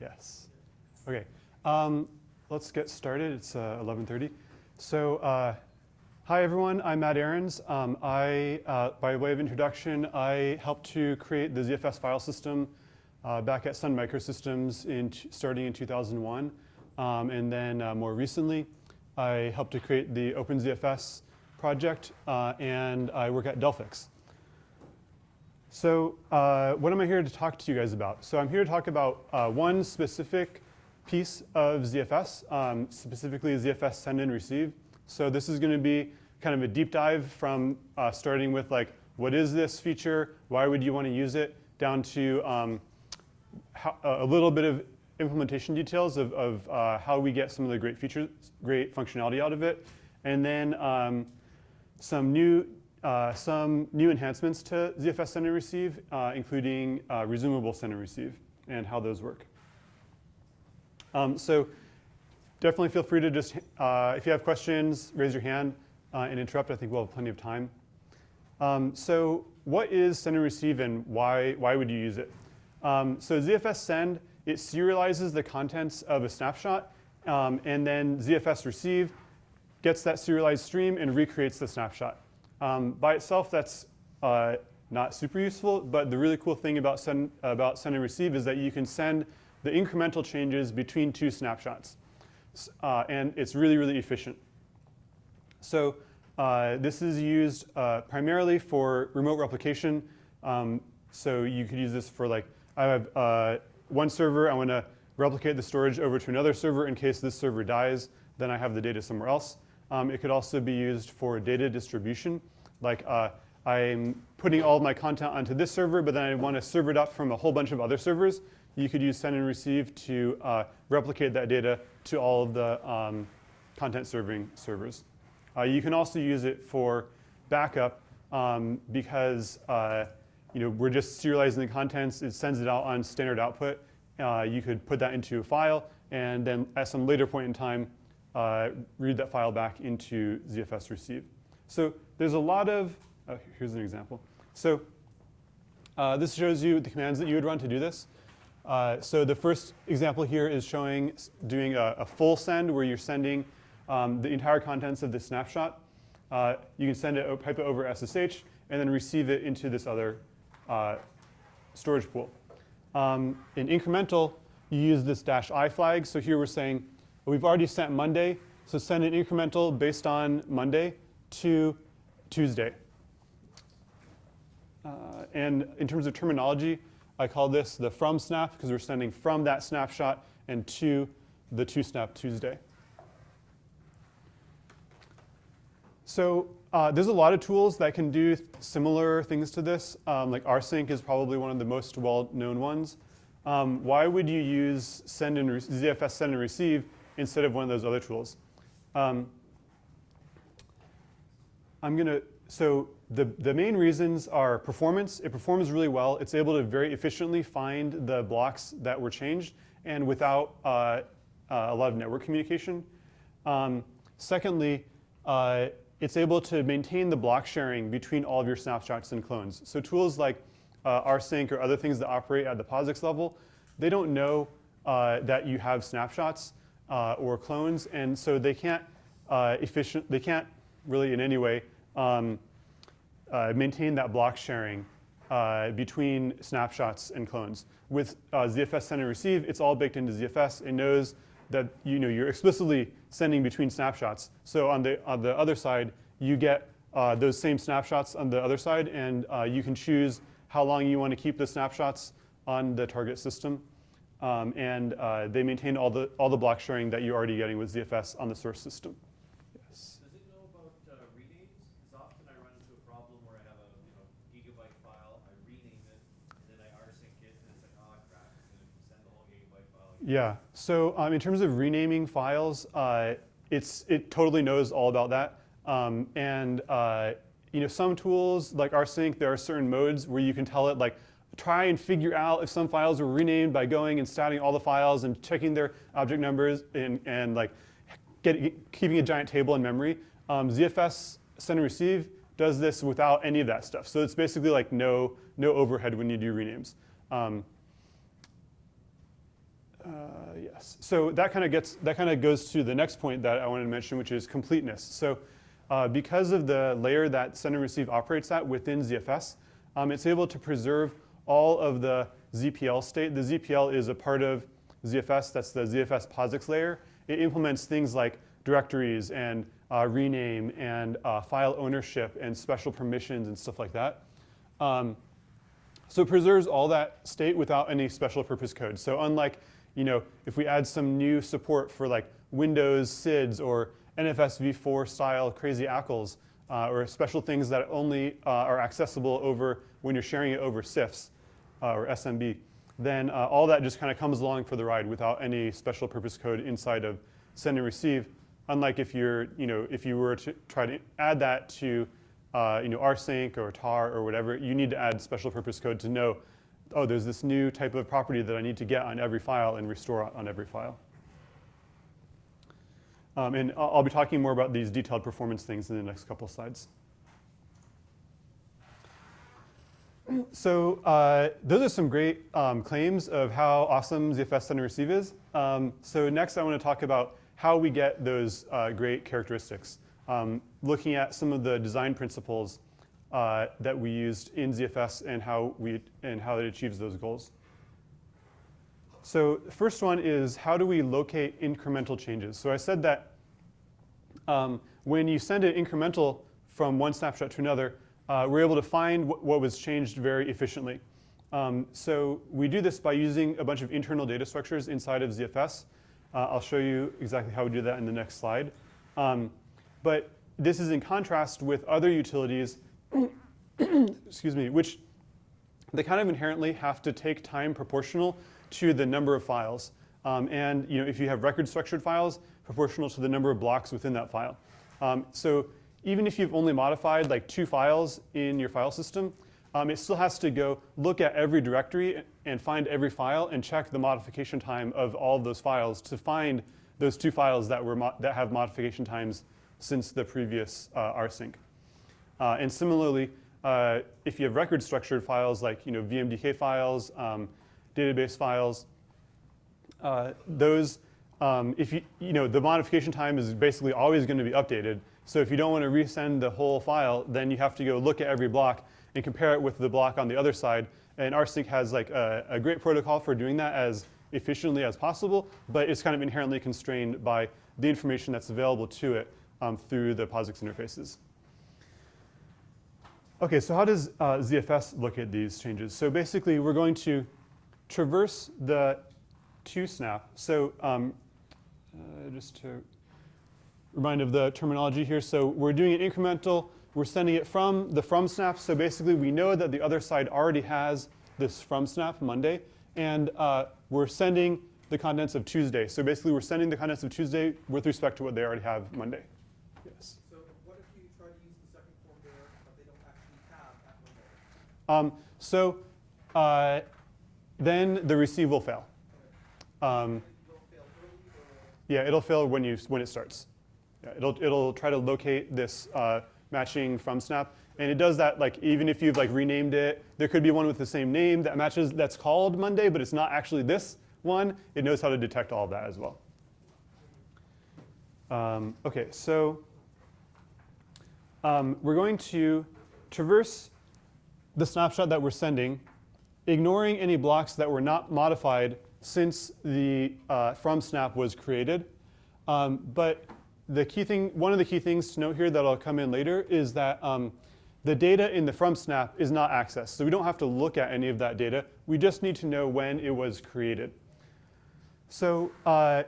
Yes. Okay. Um, let's get started. It's uh, 11:30. So, uh, hi everyone. I'm Matt Ahrens. Um, I, uh, by way of introduction, I helped to create the ZFS file system uh, back at Sun Microsystems in starting in 2001, um, and then uh, more recently, I helped to create the OpenZFS project, uh, and I work at Delphix. So uh, what am I here to talk to you guys about? So I'm here to talk about uh, one specific piece of ZFS, um, specifically ZFS send and receive. So this is going to be kind of a deep dive from uh, starting with like, what is this feature? Why would you want to use it? Down to um, how, a little bit of implementation details of, of uh, how we get some of the great features, great functionality out of it. And then um, some new uh, some new enhancements to ZFS send and receive, uh, including uh, resumable send and receive and how those work. Um, so definitely feel free to just, uh, if you have questions, raise your hand uh, and interrupt. I think we'll have plenty of time. Um, so what is send and receive and why, why would you use it? Um, so ZFS send, it serializes the contents of a snapshot um, and then ZFS receive gets that serialized stream and recreates the snapshot. Um, by itself, that's uh, not super useful, but the really cool thing about send, about send and receive is that you can send the incremental changes between two snapshots. Uh, and it's really, really efficient. So uh, this is used uh, primarily for remote replication. Um, so you could use this for like, I have uh, one server, I want to replicate the storage over to another server in case this server dies, then I have the data somewhere else. Um, it could also be used for data distribution. Like uh, I'm putting all of my content onto this server, but then I want to serve it up from a whole bunch of other servers. You could use send and receive to uh, replicate that data to all of the um, content serving servers. Uh, you can also use it for backup um, because uh, you know, we're just serializing the contents. It sends it out on standard output. Uh, you could put that into a file, and then at some later point in time, uh, read that file back into ZFS receive. So there's a lot of, oh, here's an example. So uh, this shows you the commands that you would run to do this. Uh, so the first example here is showing doing a, a full send where you're sending um, the entire contents of the snapshot. Uh, you can send it, pipe it over SSH, and then receive it into this other uh, storage pool. Um, in incremental, you use this dash i flag. So here we're saying, We've already sent Monday, so send an incremental based on Monday to Tuesday. Uh, and in terms of terminology, I call this the from snap because we're sending from that snapshot and to the to snap Tuesday. So uh, there's a lot of tools that can do similar things to this. Um, like rsync is probably one of the most well-known ones. Um, why would you use send and ZFS send and receive instead of one of those other tools. Um, I'm going to, so the, the main reasons are performance. It performs really well. It's able to very efficiently find the blocks that were changed and without uh, uh, a lot of network communication. Um, secondly, uh, it's able to maintain the block sharing between all of your snapshots and clones. So tools like uh, rsync or other things that operate at the POSIX level, they don't know uh, that you have snapshots uh, or clones, and so they can't uh, efficient, they can't really in any way um, uh, maintain that block sharing uh, between snapshots and clones. With uh, ZFS send and receive, it's all baked into ZFS. It knows that you know, you're explicitly sending between snapshots. So on the, on the other side, you get uh, those same snapshots on the other side, and you can choose how long you want to keep the snapshots on the target system. Um, and uh, they maintain all the, all the block sharing that you're already getting with ZFS on the source system. Yes. Does it know about uh, renames? Because often I run into a problem where I have a you know, gigabyte file, I rename it, and then I rsync it, and it's like, oh, crap, it's going to send the whole gigabyte file. Again. Yeah. So um, in terms of renaming files, uh, it's, it totally knows all about that. Um, and uh, you know, some tools like rsync, there are certain modes where you can tell it like, try and figure out if some files were renamed by going and statting all the files and checking their object numbers and, and like get, keeping a giant table in memory. Um, ZFS send and receive does this without any of that stuff. So it's basically like no, no overhead when you do renames. Um, uh, yes. So that kind of gets that kind of goes to the next point that I wanted to mention, which is completeness. So uh, because of the layer that send and receive operates at within ZFS, um, it's able to preserve all of the ZPL state. The ZPL is a part of ZFS. That's the ZFS POSIX layer. It implements things like directories and uh, rename and uh, file ownership and special permissions and stuff like that. Um, so it preserves all that state without any special purpose code. So unlike, you know, if we add some new support for like Windows SIDS or NFS v4 style crazy ACLs uh, or special things that only uh, are accessible over when you're sharing it over CIFS uh, or SMB, then uh, all that just kind of comes along for the ride without any special purpose code inside of send and receive. Unlike if you're, you know, if you were to try to add that to uh, you know, rsync or tar or whatever, you need to add special purpose code to know, oh, there's this new type of property that I need to get on every file and restore on every file. Um, and I'll, I'll be talking more about these detailed performance things in the next couple slides. So uh, those are some great um, claims of how awesome ZFS send and receive is. Um, so next I want to talk about how we get those uh, great characteristics um, looking at some of the design principles uh, that we used in ZFS and how, we, and how it achieves those goals. So the first one is how do we locate incremental changes? So I said that um, when you send an incremental from one snapshot to another, uh, we're able to find wh what was changed very efficiently. Um, so we do this by using a bunch of internal data structures inside of ZFS. Uh, I'll show you exactly how we do that in the next slide. Um, but this is in contrast with other utilities, excuse me, which they kind of inherently have to take time proportional to the number of files. Um, and you know, if you have record structured files, proportional to the number of blocks within that file. Um, so even if you've only modified like two files in your file system, um, it still has to go look at every directory and find every file and check the modification time of all of those files to find those two files that, were that have modification times since the previous uh, rsync. Uh, and similarly, uh, if you have record structured files like you know, VMDK files, um, database files, uh, those, um, if you, you know, the modification time is basically always going to be updated. So if you don't want to resend the whole file, then you have to go look at every block and compare it with the block on the other side. And rsync has like a, a great protocol for doing that as efficiently as possible, but it's kind of inherently constrained by the information that's available to it um, through the POSIX interfaces. Okay, so how does uh, ZFS look at these changes? So basically, we're going to traverse the to snap. So um, uh, just to remind of the terminology here. So we're doing an incremental. We're sending it from the from snap. So basically, we know that the other side already has this from snap Monday. And uh, we're sending the contents of Tuesday. So basically, we're sending the contents of Tuesday with respect to what they already have Monday. Yes. So what if you try to use the second form there, but they don't actually have that window? Um, so uh, then the receive will fail. Um, Will fail early or? yeah, it'll fail when you when it starts. Yeah, it'll it'll try to locate this uh, matching from snap, and it does that like even if you've like renamed it. There could be one with the same name that matches that's called Monday, but it's not actually this one. It knows how to detect all of that as well. Um, okay, so um, we're going to traverse the snapshot that we're sending, ignoring any blocks that were not modified since the uh, from snap was created. Um, but the key thing, one of the key things to note here that'll come in later is that um, the data in the from snap is not accessed. So we don't have to look at any of that data. We just need to know when it was created. So uh,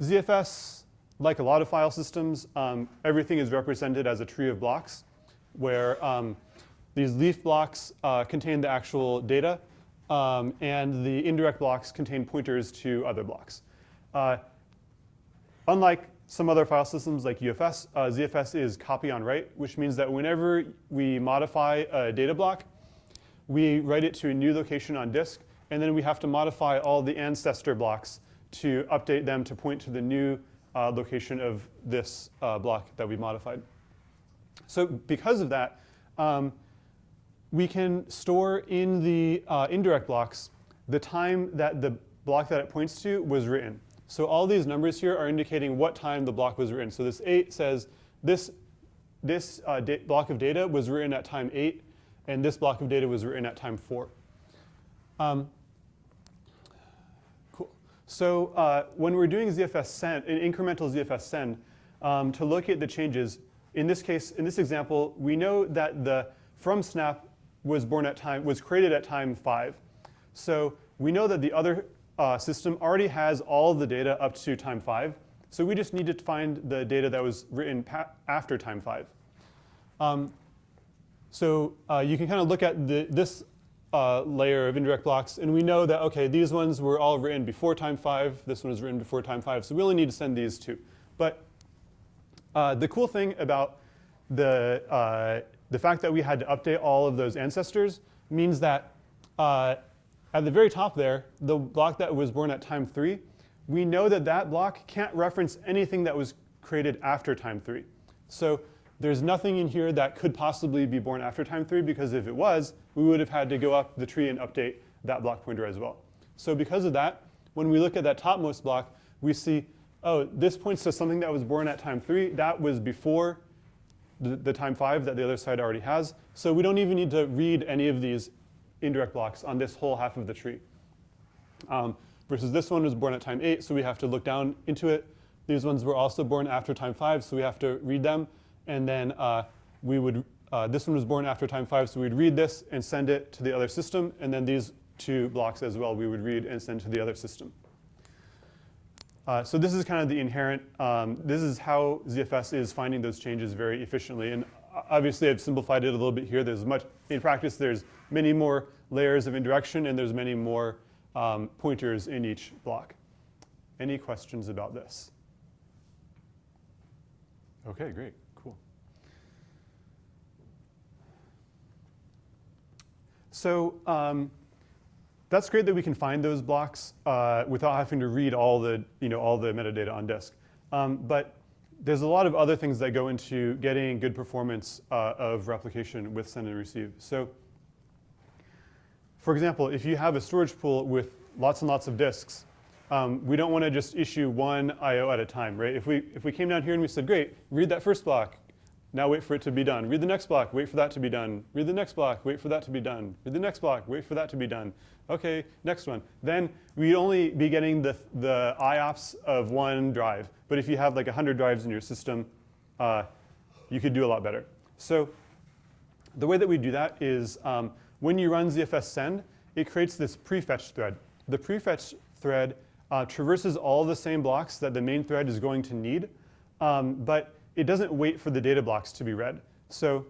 ZFS like a lot of file systems, um, everything is represented as a tree of blocks where um, these leaf blocks uh, contain the actual data um, and the indirect blocks contain pointers to other blocks. Uh, unlike some other file systems like UFS, uh, ZFS is copy on write, which means that whenever we modify a data block, we write it to a new location on disk, and then we have to modify all the ancestor blocks to update them to point to the new uh, location of this uh, block that we modified. So because of that, um, we can store in the uh, indirect blocks the time that the block that it points to was written. So all these numbers here are indicating what time the block was written. So this 8 says this, this uh, block of data was written at time 8, and this block of data was written at time 4. Um, cool. So uh, when we're doing ZFS send, an incremental ZFS send, um, to look at the changes, in this case, in this example, we know that the from snap was born at time, was created at time 5. So we know that the other uh, system already has all the data up to time 5. So we just need to find the data that was written after time 5. Um, so uh, you can kind of look at the, this uh, layer of indirect blocks, and we know that, okay, these ones were all written before time 5. This one was written before time 5. So we only need to send these two. But uh, the cool thing about the, uh, the fact that we had to update all of those ancestors means that uh, at the very top there, the block that was born at time 3, we know that that block can't reference anything that was created after time 3. So there's nothing in here that could possibly be born after time 3 because if it was, we would have had to go up the tree and update that block pointer as well. So because of that, when we look at that topmost block, we see, oh, this points to something that was born at time 3. That was before the, the time 5 that the other side already has. So we don't even need to read any of these indirect blocks on this whole half of the tree. Um, versus this one was born at time 8, so we have to look down into it. These ones were also born after time 5, so we have to read them. And then uh, we would, uh, this one was born after time 5, so we'd read this and send it to the other system. And then these two blocks as well, we would read and send to the other system. Uh, so this is kind of the inherent, um, this is how ZFS is finding those changes very efficiently. And uh, obviously I've simplified it a little bit here. There's much, in practice, there's many more layers of indirection and there's many more um, pointers in each block. Any questions about this? Okay, great, cool. So um, that's great that we can find those blocks uh, without having to read all the, you know, all the metadata on disk. Um, but there's a lot of other things that go into getting good performance uh, of replication with send and receive. So for example, if you have a storage pool with lots and lots of disks, um, we don't want to just issue one I/O at a time, right? If we if we came down here and we said, great, read that first block, now wait for it to be done. Read the next block, wait for that to be done. Read the next block, wait for that to be done. Read the next block, wait for that to be done. Okay, next one. Then we'd only be getting the the IOPS of one drive. But if you have like 100 drives in your system, uh, you could do a lot better. So the way that we do that is um, when you run ZFS send, it creates this prefetch thread. The prefetch thread uh, traverses all the same blocks that the main thread is going to need, um, but it doesn't wait for the data blocks to be read. So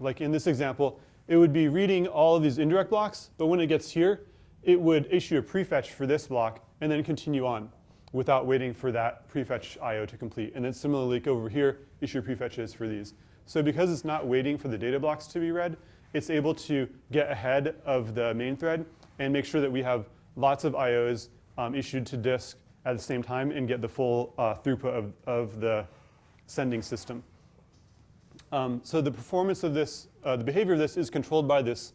like in this example, it would be reading all of these indirect blocks, but when it gets here, it would issue a prefetch for this block and then continue on without waiting for that prefetch IO to complete. And then similarly over here, issue prefetches for these. So because it's not waiting for the data blocks to be read, it's able to get ahead of the main thread and make sure that we have lots of IOs um, issued to disk at the same time and get the full uh, throughput of, of the sending system. Um, so the performance of this, uh, the behavior of this is controlled by this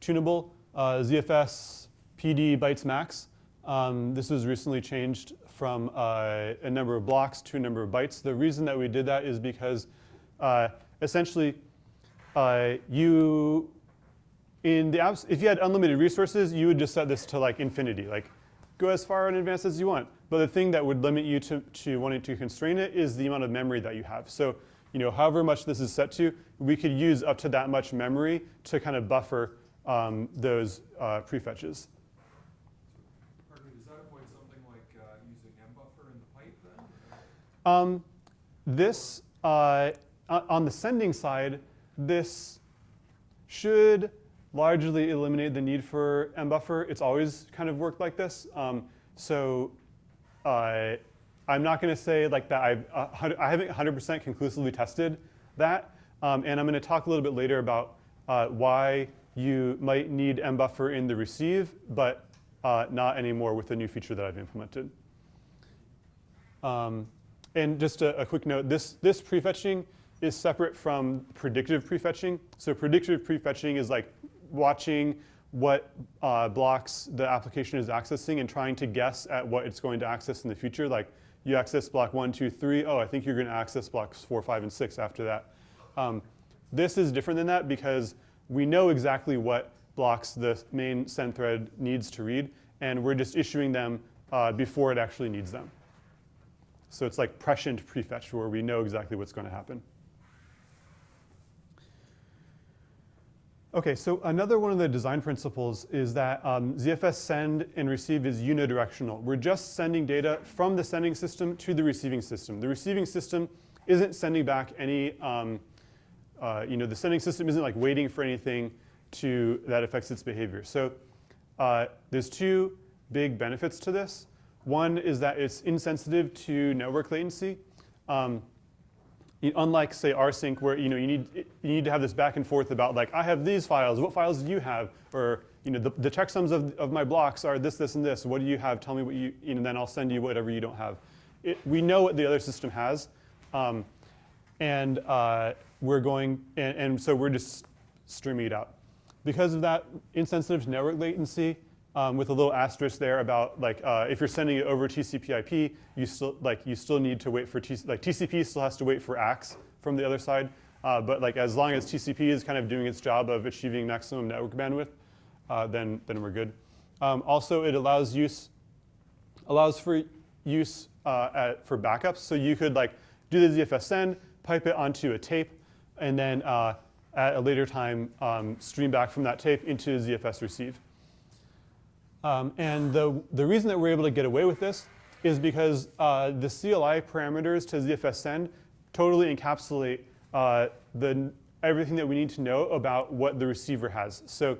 tunable uh, ZFS PD bytes max. Um, this was recently changed from uh, a number of blocks to a number of bytes. The reason that we did that is because uh, essentially uh, you, in the apps, if you had unlimited resources, you would just set this to like infinity, like go as far in advance as you want. But the thing that would limit you to, to wanting to constrain it is the amount of memory that you have. So, you know, however much this is set to, we could use up to that much memory to kind of buffer um, those uh, prefetches. Pardon me, does that avoid something like uh, using mbuffer in the pipe then? Um, this, uh, on the sending side, this should largely eliminate the need for mbuffer. It's always kind of worked like this. Um, so uh, I'm not going to say like that I've, uh, I haven't 100% conclusively tested that. Um, and I'm going to talk a little bit later about uh, why you might need mbuffer in the receive, but uh, not anymore with the new feature that I've implemented. Um, and just a, a quick note, this, this prefetching is separate from predictive prefetching. So predictive prefetching is like watching what uh, blocks the application is accessing and trying to guess at what it's going to access in the future. Like you access block one, two, three. Oh, I think you're going to access blocks four, five, and six after that. Um, this is different than that because we know exactly what blocks the main send thread needs to read, and we're just issuing them uh, before it actually needs them. So it's like prescient prefetch where we know exactly what's going to happen. Okay, so another one of the design principles is that um, ZFS send and receive is unidirectional. We're just sending data from the sending system to the receiving system. The receiving system isn't sending back any, um, uh, you know, the sending system isn't like waiting for anything to that affects its behavior. So uh, there's two big benefits to this. One is that it's insensitive to network latency. Um, unlike say rsync where you know you need you need to have this back and forth about like I have these files, what files do you have? Or you know the, the checksums of, of my blocks are this, this, and this. What do you have? Tell me what you, you know, then I'll send you whatever you don't have. It, we know what the other system has, um, and uh, we're going and, and so we're just streaming it out. Because of that insensitive to network latency, um, with a little asterisk there about like uh, if you're sending it over TCP/IP, you still like you still need to wait for TC, like TCP still has to wait for ACKs from the other side. Uh, but like as long as TCP is kind of doing its job of achieving maximum network bandwidth, uh, then then we're good. Um, also, it allows use allows for use uh, at, for backups. So you could like do the ZFS send, pipe it onto a tape, and then uh, at a later time um, stream back from that tape into ZFS receive. Um, and the, the reason that we're able to get away with this is because uh, the CLI parameters to ZFS send totally encapsulate uh, the, everything that we need to know about what the receiver has. So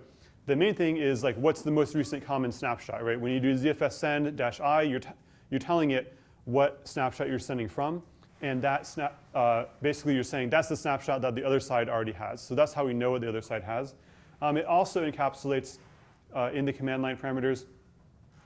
the main thing is like what's the most recent common snapshot, right? When you do ZFS send dash i, you're, you're telling it what snapshot you're sending from. And that snap, uh, basically you're saying that's the snapshot that the other side already has. So that's how we know what the other side has. Um, it also encapsulates uh, in the command line parameters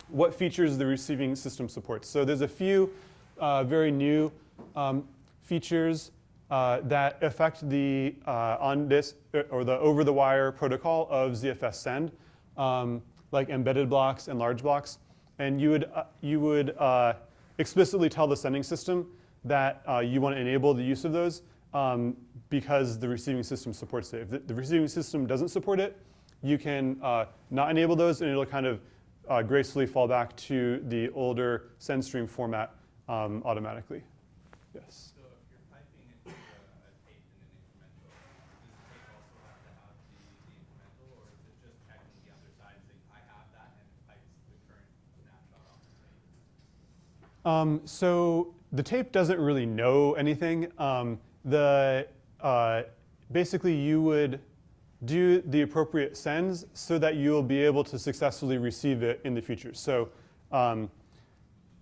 what features the receiving system supports. So there's a few uh, very new um, features uh, that affect the uh, on this or the over the wire protocol of ZFS send, um, like embedded blocks and large blocks. And you would uh, you would uh, explicitly tell the sending system that you want to enable the use of those um, because the receiving system supports it. If the, the receiving system doesn't support it, you can uh, not enable those and it'll kind of uh, gracefully fall back to the older send stream format um, automatically. Yes? So if you're piping into a, a tape in an incremental, does the tape also have to have the, the incremental or is it just checking the other side saying I have that and it pipes the current snapshot off the tape? Um, so the tape doesn't really know anything. Um, the, uh, basically you would, do the appropriate sends so that you'll be able to successfully receive it in the future. So um,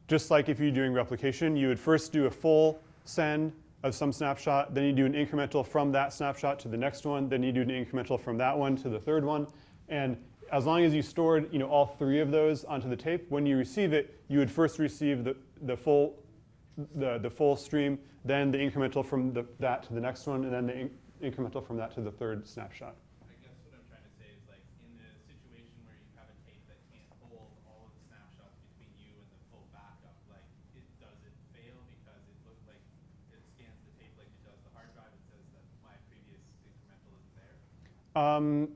just like if you're doing replication, you would first do a full send of some snapshot, then you do an incremental from that snapshot to the next one, then you do an incremental from that one to the third one. And as long as you stored you know, all three of those onto the tape, when you receive it, you would first receive the, the, full, the, the full stream, then the incremental from the, that to the next one, and then the in incremental from that to the third snapshot. I guess what I'm trying to say is like in the situation where you have a tape that can't hold all of the snapshots between you and the full backup, like it does it fail because it looks like it scans the tape like it does the hard drive and says that my previous incremental isn't there? Um,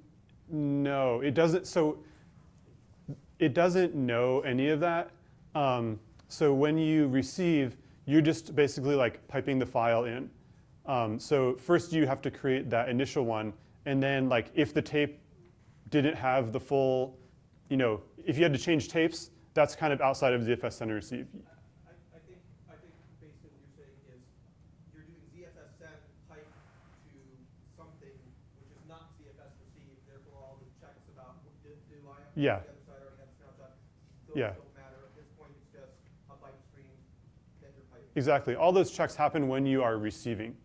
no, it doesn't. So it doesn't know any of that. Um, so when you receive, you're just basically like piping the file in. Um, so first you have to create that initial one, and then like if the tape didn't have the full, you know, if you had to change tapes, that's kind of outside of ZFS send and receive. I, I think, I think basically what you're saying is you're doing ZFS send pipe to something which is not ZFS receive, therefore all the checks about do, do I have Yeah. the other side already have the snapshot, those Yeah. don't matter. At this point, it's just a pipe stream, then you're piping. Exactly. All those checks happen when you are receiving.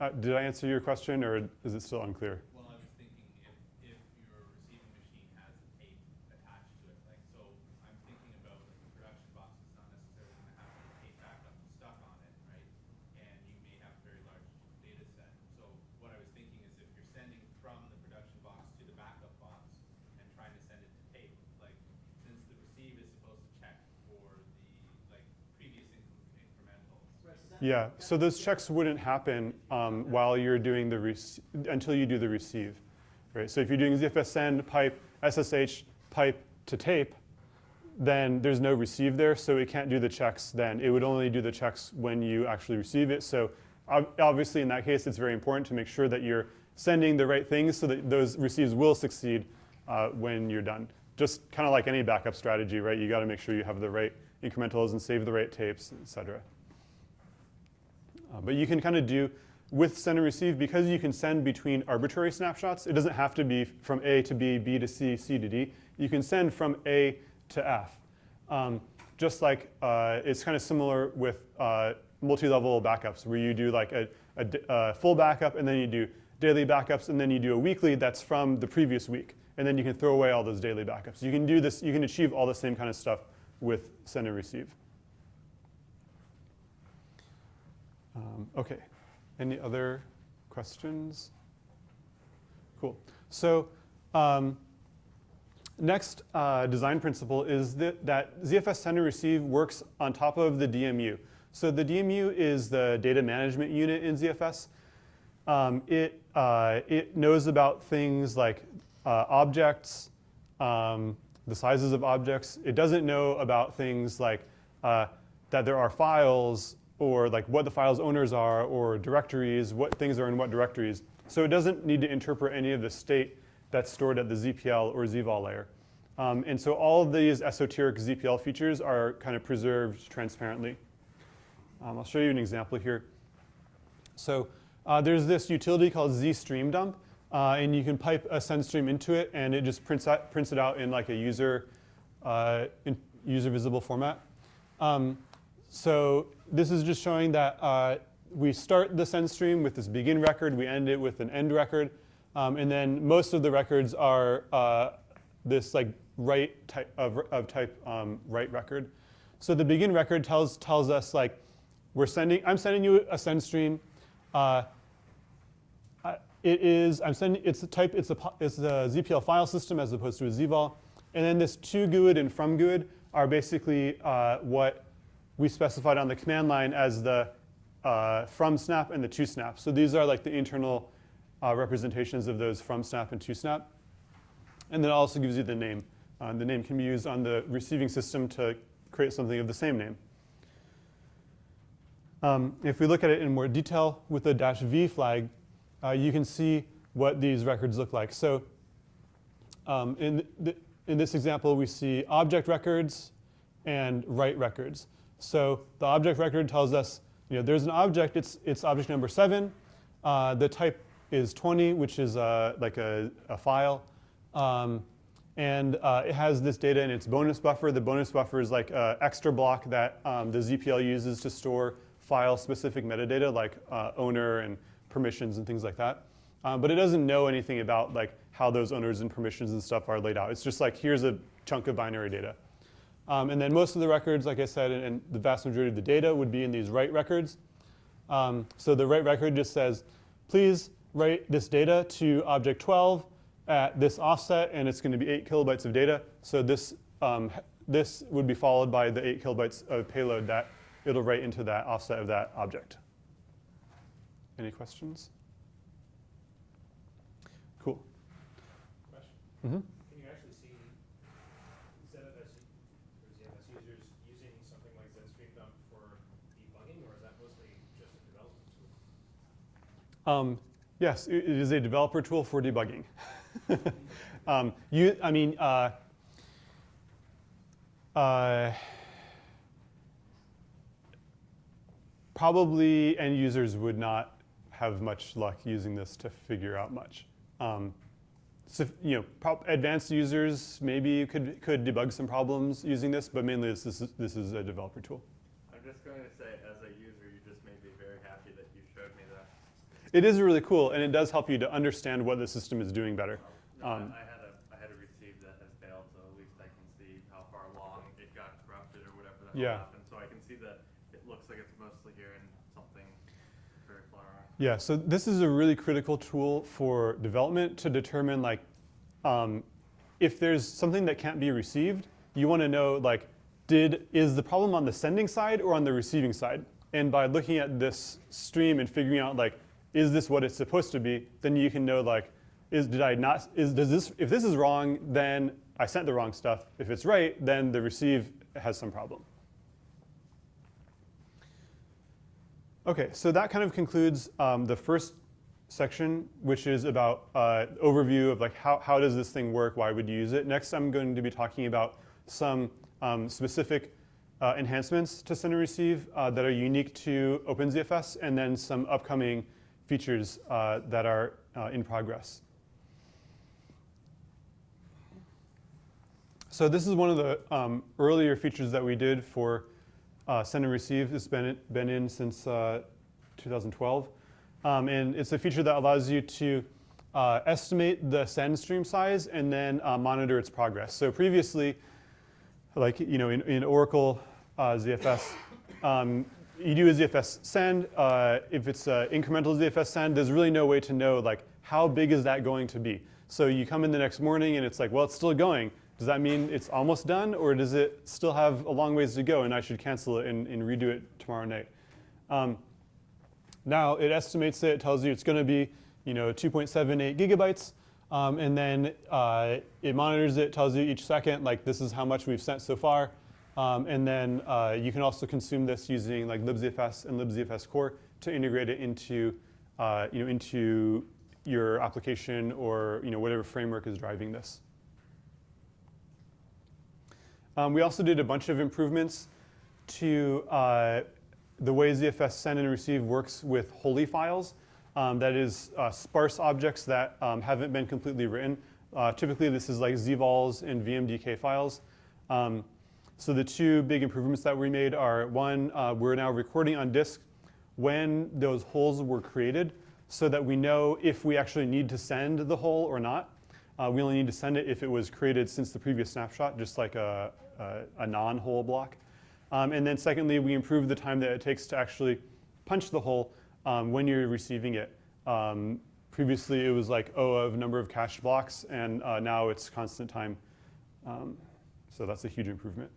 Uh, did I answer your question, or is it still unclear? Well, I was thinking if, if your receiving machine has a tape attached to it, like, so I'm thinking about like the production box is not necessarily gonna have the tape backup stuck on it, right? And you may have a very large data set. So what I was thinking is if you're sending from the production box to the Yeah, so those checks wouldn't happen um, while you're doing the, until you do the receive, right? So if you're doing ZFS send, pipe, SSH, pipe to tape, then there's no receive there, so it can't do the checks then. It would only do the checks when you actually receive it. So obviously in that case, it's very important to make sure that you're sending the right things so that those receives will succeed uh, when you're done. Just kind of like any backup strategy, right? You gotta make sure you have the right incrementals and save the right tapes, et cetera. Uh, but you can kind of do with send and receive because you can send between arbitrary snapshots. It doesn't have to be from A to B, B to C, C to D. You can send from A to F. Um, just like uh, it's kind of similar with uh, multi-level backups where you do like a full backup and then you do daily backups and then you do a weekly that's from the previous week. And then you can throw away all those daily backups. You can do this, you can achieve all the same kind of stuff with send and receive. Um, okay, any other questions? Cool. So um, next uh, design principle is that, that ZFS send and receive works on top of the DMU. So the DMU is the data management unit in ZFS. Um, it, uh, it knows about things like uh, objects, um, the sizes of objects. It doesn't know about things like uh, that there are files or like what the file's owners are or directories, what things are in what directories. So it doesn't need to interpret any of the state that's stored at the ZPL or ZVol layer. Um, and so all of these esoteric ZPL features are kind of preserved transparently. Um, I'll show you an example here. So uh, there's this utility called ZStreamDump, uh, and you can pipe a send stream into it, and it just prints, out, prints it out in like a user, uh, user visible format. Um, so this is just showing that uh, we start the send stream with this begin record, we end it with an end record, um, and then most of the records are uh, this like write type of, of type um, write record. So the begin record tells tells us like we're sending. I'm sending you a send stream. Uh, it is. I'm sending. It's a type. It's a it's a ZPL file system as opposed to a ZVol. And then this to GUID and from GUID are basically uh, what we specified on the command line as the uh, from snap and the to snap. So these are like the internal uh, representations of those from snap and to snap. And then it also gives you the name. Uh, the name can be used on the receiving system to create something of the same name. Um, if we look at it in more detail with the dash V flag, uh, you can see what these records look like. So um, in, th- in this example, we see object records and write records. So the object record tells us, you know, there's an object, it's, it's object number seven. Uh, the type is 20, which is uh, like a, a file. Um, and uh, it has this data in its bonus buffer. The bonus buffer is like an extra block that um, the ZPL uses to store file-specific metadata like uh, owner and permissions and things like that. Um, but it doesn't know anything about like how those owners and permissions and stuff are laid out. It's just like here's a chunk of binary data. Um, and then most of the records, like I said, and, and the vast majority of the data would be in these write records. Um, so the write record just says, please write this data to object 12 at this offset, and it's going to be 8 kilobytes of data. So this, um, this would be followed by the 8 kilobytes of payload that it'll write into that offset of that object. Any questions? Cool. Question. hmm Can you actually see ZFS or ZFS users using something like ZStreamDump for debugging, or is that mostly just a development tool? Um, yes, it, is a developer tool for debugging. um, you, I mean, uh, uh, probably end users would not have much luck using this to figure out much. Um, so, you know, advanced users maybe could could debug some problems using this, but mainly this, is this is a developer tool. I'm just going to say, as a user, you just made me very happy that you showed me that. It is really cool, and it does help you to understand what the system is doing better. No, I- Um, I had a, I had a receive that has failed, so at least I can see how far along it got corrupted or whatever that Yeah. happened. So I can see that it looks like it's mostly here and something very far. Yeah, so this is a really critical tool for development to determine like um, if there's something that can't be received, you want to know like did is the problem on the sending side or on the receiving side? And by looking at this stream and figuring out like, is this what it's supposed to be? Then you can know like, is did I not? Is does this? If this is wrong, then I sent the wrong stuff. If it's right, then the receive has some problem. Okay, so that kind of concludes um, the first section, which is about uh, overview of like how, how does this thing work, why would you use it. Next, I'm going to be talking about some um, specific uh, enhancements to send and receive uh, that are unique to OpenZFS, and then some upcoming features uh, that are uh, in progress. So this is one of the um, earlier features that we did for uh, send and receive. It's been, been in since uh, 2012. Um, and it's a feature that allows you to uh, estimate the send stream size and then uh, monitor its progress. So previously, like you know, in, in Oracle ZFS, um, you do a ZFS send. Uh, if it's an incremental ZFS send, there's really no way to know like how big is that going to be. So you come in the next morning and it's like, well, it's still going. Does that mean it's almost done, or does it still have a long ways to go and I should cancel it and, and redo it tomorrow night? Um, now it estimates it, it tells you it's going to be you know 2.78 gigabytes, um, and then uh, it monitors it, tells you each second like this is how much we've sent so far, um, and then uh, you can also consume this using like libzfs and libzfs core to integrate it into uh, you know into your application or you know whatever framework is driving this. Um, we also did a bunch of improvements to uh, the way ZFS send and receive works with holey files. Um, that is uh, sparse objects that um, haven't been completely written. Uh, typically, this is like zvols and vmdk files. Um, so the two big improvements that we made are one, uh, we're now recording on disk when those holes were created so that we know if we actually need to send the hole or not. Uh, we only need to send it if it was created since the previous snapshot, just like a, a, a non-hole block. Um, and then secondly, we improved the time that it takes to actually punch the hole um, when you're receiving it. Um, previously, it was like O of number of cached blocks, and uh, now it's constant time. Um, so that's a huge improvement.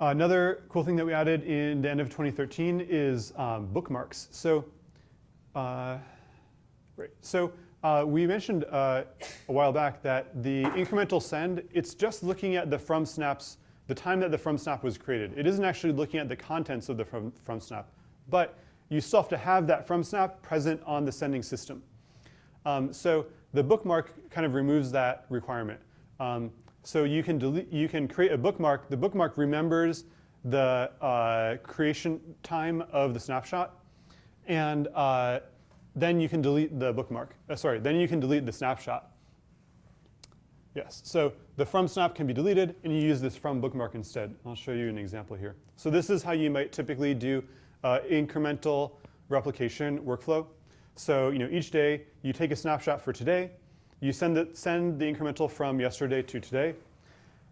Another cool thing that we added in the end of 2013 is um, bookmarks. So, uh, right. So uh, we mentioned uh, a while back that the incremental send, it's just looking at the from snaps, the time that the from snap was created. It isn't actually looking at the contents of the from, from snap. But you still have to have that from snap present on the sending system. Um, so the bookmark kind of removes that requirement. Um, so you can, delete, you can create a bookmark. The bookmark remembers the uh, creation time of the snapshot. And uh, then you can delete the bookmark. Uh, sorry, then you can delete the snapshot. Yes, so the from snap can be deleted, and you use this from bookmark instead. I'll show you an example here. So this is how you might typically do uh, incremental replication workflow. So you know, each day you take a snapshot for today, you send the, send the incremental from yesterday to today,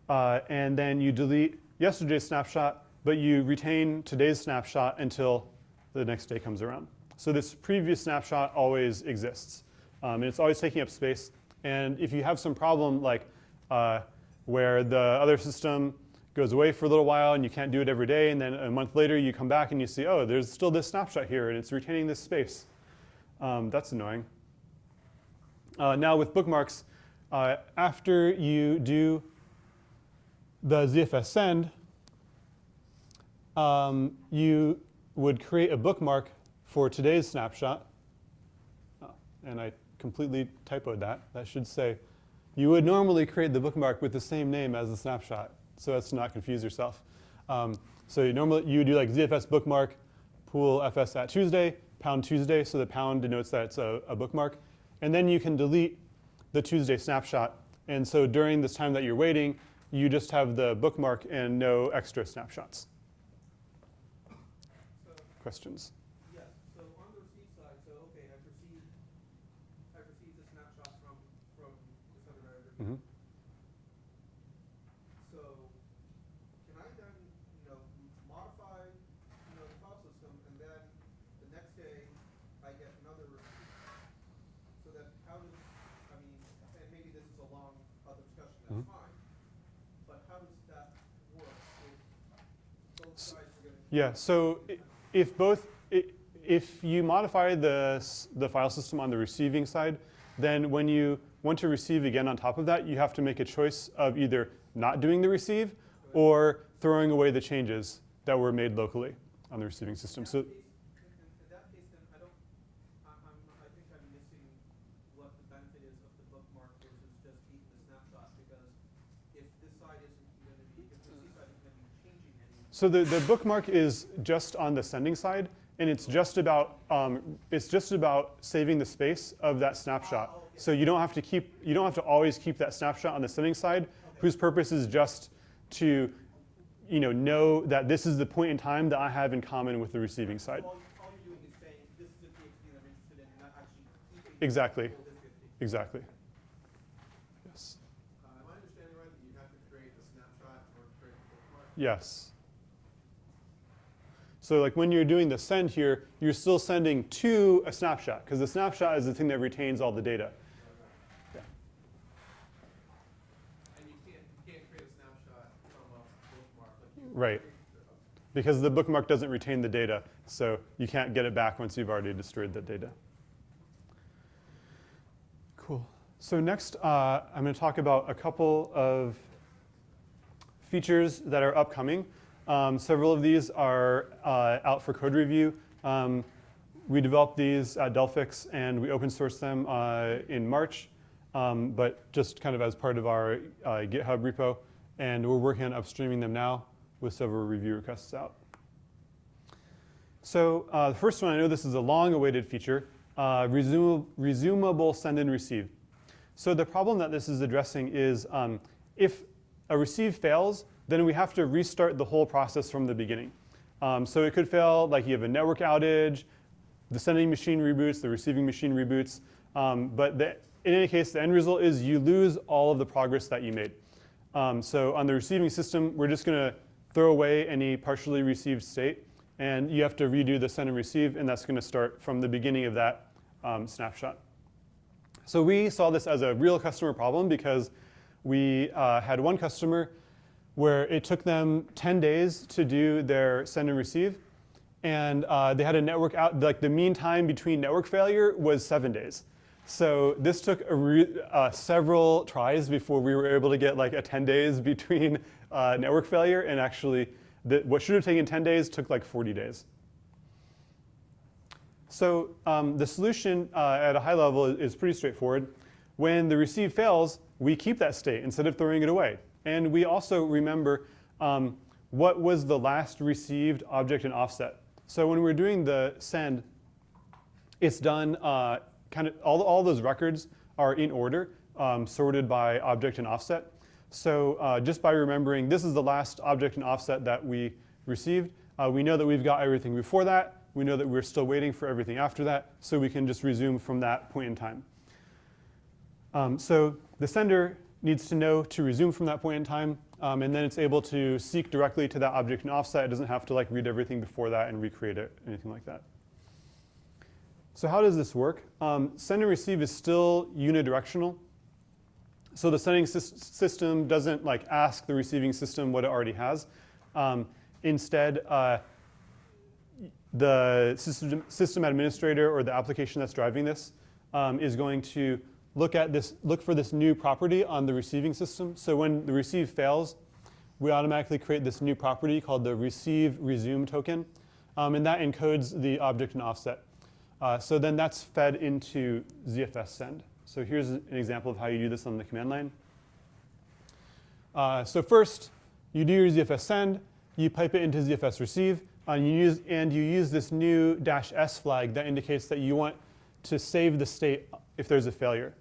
uh, and then you delete yesterday's snapshot, but you retain today's snapshot until the next day comes around. So this previous snapshot always exists. Um, and it's always taking up space. And if you have some problem like uh, where the other system goes away for a little while and you can't do it every day, and then a month later you come back and you see, oh, there's still this snapshot here and it's retaining this space. Um, that's annoying. Uh, now with bookmarks, uh, after you do the ZFS send, um, you would create a bookmark for today's snapshot, oh, and I completely typoed that. That should say, you would normally create the bookmark with the same name as the snapshot, so as to not confuse yourself. Um, so you normally you would do like ZFS bookmark, pool fs at Tuesday, pound Tuesday, so the pound denotes that it's a, a bookmark. And then you can delete the Tuesday snapshot. And so during this time that you're waiting, you just have the bookmark and no extra snapshots. So, Questions? yes, so on the receive side, so, okay, I've received, I've received the snapshot from, from the sender manager. Mhm. So, can I then, you know, m- modify, you know, the file system, and then the next day, I get another receipt? So that, how does, I mean, and maybe this is a long, other discussion, that's Mhm. fine, but how does that work if, so Yeah, so if both, if you modify the, the file system on the receiving side, then when you want to receive again on top of that, you have to make a choice of either not doing the receive or throwing away the changes that were made locally on the receiving system. So In that case- in- in- in that case, then I don't, I- I'm, I think I'm missing what the benefit is of the bookmark versus just keeping the snapshot, because if this side isn't gonna be, if the C side isn't gonna be changing any, So the, the bookmark is just on the sending side, and it's just about um, it's just about saving the space of that snapshot. Ah, okay. So you don't have to keep you don't have to always keep that snapshot on the sending side, whose purpose is just to you know know that this is the point in time that I have in common with the receiving side. all, you- all you're doing is saying, this is the TXG that I'm interested in, and not actually keeping. Exactly. Exactly. Yes. Uh, am I understanding right that you have to create a snapshot or create a bookmark? Yes. So like when you're doing the send here, you're still sending to a snapshot because the snapshot is the thing that retains all the data. And can't, can't create a snapshot from a bookmark like. Right. Because the bookmark doesn't retain the data, so you can't get it back once you've already destroyed the data. Cool. So next, uh, I'm going to talk about a couple of features that are upcoming. Um, several of these are uh, out for code review. Um, we developed these at Delphix and we open sourced them uh, in March, um, but just kind of as part of our uh, GitHub repo. And we're working on upstreaming them now with several review requests out. So uh, the first one, I know this is a long-awaited feature, uh, resumable send and receive. So the problem that this is addressing is um, if a receive fails, then we have to restart the whole process from the beginning. Um, so it could fail like you have a network outage, the sending machine reboots, the receiving machine reboots. Um, but the, in any case, the end result is you lose all of the progress that you made. Um, so on the receiving system, we're just going to throw away any partially received state, and you have to redo the send and receive, and that's going to start from the beginning of that um, snapshot. So we saw this as a real customer problem because we uh, had one customer where it took them 10 days to do their send and receive, and uh, they had a network out, like the mean time between network failure was seven days. So this took uh, several tries before we were able to get like a 10 days between uh, network failure, and actually the, what should have taken 10 days took like 40 days. So um, the solution uh, at a high level is pretty straightforward. When the receive fails, we keep that state instead of throwing it away. And we also remember um, what was the last received object and offset. So when we're doing the send, it's done uh, kind of all, all those records are in order, um, sorted by object and offset. So uh, just by remembering this is the last object and offset that we received, uh, we know that we've got everything before that. We know that we're still waiting for everything after that, so we can just resume from that point in time. Um, so the sender needs to know to resume from that point in time, um, and then it's able to seek directly to that object and offset. It doesn't have to like read everything before that and recreate it, anything like that. So how does this work? Um, send and receive is still unidirectional. So the sending sys- system doesn't like ask the receiving system what it already has. Um, instead, uh, the system, system administrator or the application that's driving this um, is going to look at this, look for this new property on the receiving system. So when the receive fails, we automatically create this new property called the receive resume token, um, and that encodes the object and offset. Uh, so then that's fed into ZFS send. So here's an example of how you do this on the command line. Uh, so first, you do your ZFS send, you pipe it into ZFS receive, and you use, and you use this new dash S flag that indicates that you want to save the state if there's a failure.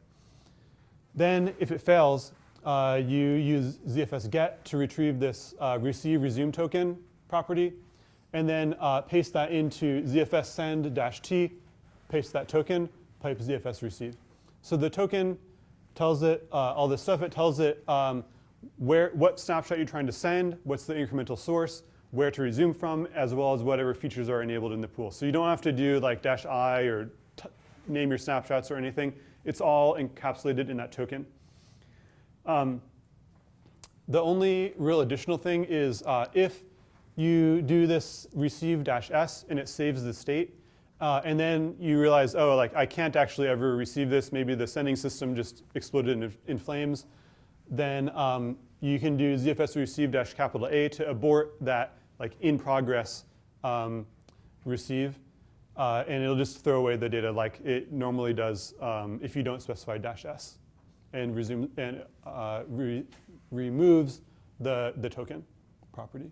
Then, if it fails, uh, you use ZFS get to retrieve this uh, receive resume token property, and then uh, paste that into ZFS send dash T, paste that token, pipe ZFS receive. So the token tells it uh, all this stuff. It tells it um, where, what snapshot you're trying to send, what's the incremental source, where to resume from, as well as whatever features are enabled in the pool. So you don't have to do like dash I or name your snapshots or anything. It's all encapsulated in that token. Um, the only real additional thing is uh, if you do this receive dash s and it saves the state. Uh, and then you realize, oh, like I can't actually ever receive this. Maybe the sending system just exploded in, in flames. Then um, you can do ZFS receive dash capital A to abort that like in progress um, receive. Uh, and it'll just throw away the data like it normally does um, if you don't specify dash s and resume and uh, re removes the, the token property.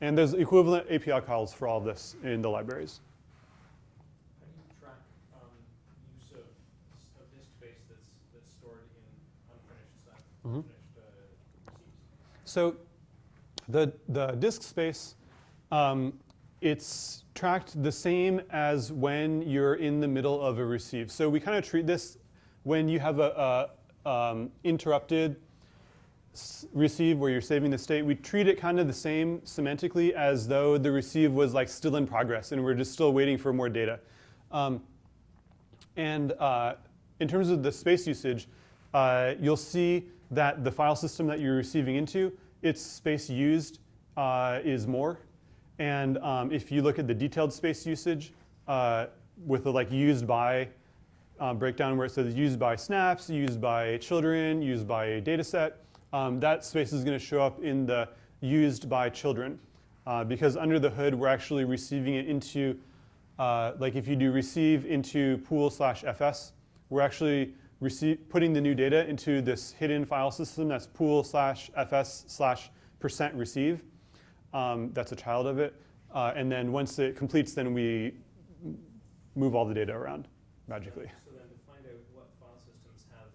And there's equivalent API calls for all of this in the libraries. How track, um, use of, of disk space that's, that's stored in unfinished Mhm. unfinished, uh. So the, the disk space, um, it's tracked the same as when you're in the middle of a receive. So we kind of treat this when you have a, a um, interrupted receive where you're saving the state, we treat it kind of the same semantically as though the receive was like still in progress and we're just still waiting for more data. Um, and uh, in terms of the space usage, uh, you'll see that the file system that you're receiving into, its space used uh, is more. And um, if you look at the detailed space usage uh, with the like used by uh, breakdown where it says used by snaps, used by children, used by a data set, um, that space is going to show up in the used by children. Uh, because under the hood, we're actually receiving it into, uh, like if you do receive into pool slash fs, we're actually receive, putting the new data into this hidden file system that's pool slash fs slash percent receive. Um, that's a child of it. Uh, and then once it completes, then we move all the data around magically. So then to find out what file systems have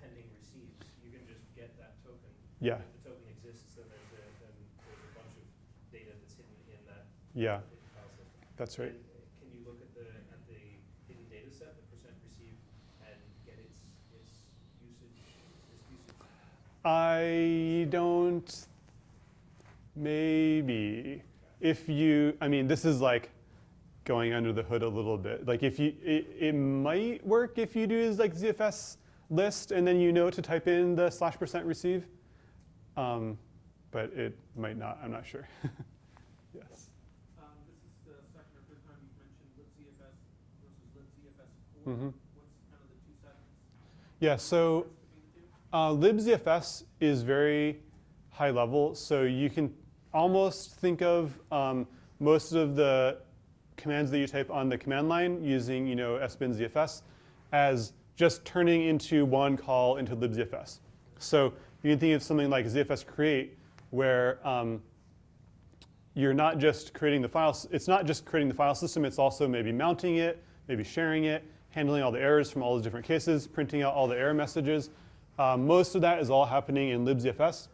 pending receives, you can just get that token. Yeah, If the token exists, then there's a, then there's a bunch of data that's hidden in that yeah, file system. that's right. And, uh, Can you look at the, at the hidden data set, the percent received, and get its, its usage, its usage? I don't, maybe. If you, I mean, this is like going under the hood a little bit. Like if you, it, it might work if you do is like ZFS list and then you know to type in the slash percent receive. Um, but it might not, I'm not sure. yes. Um, this is the second or third time you've mentioned libzfs versus libzfs core. Mhm. What's kind of the two segments Yeah, so between the two? Uh, libzfs is very high level, so you can almost think of um, most of the commands that you type on the command line using, you know, sbin zfs as just turning into one call into libzfs. So you can think of something like zfs create, where um, you're not just creating the files. It's not just creating the file system. It's also maybe mounting it, maybe sharing it, handling all the errors from all the different cases, printing out all the error messages. Uh, most of that is all happening in libzfs,